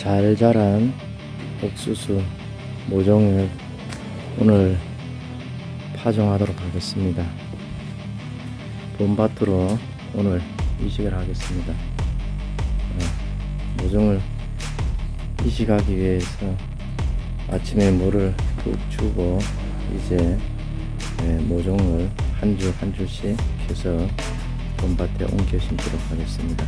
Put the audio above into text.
잘 자란 옥수수 모종을 오늘 파종하도록 하겠습니다. 봄밭으로 오늘 이식을 하겠습니다. 네, 모종을 이식하기 위해서 아침에 물을 푹 주고 이제 네, 모종을 한 줄한 한 줄씩 해서 봄밭에 옮겨 심도록 하겠습니다.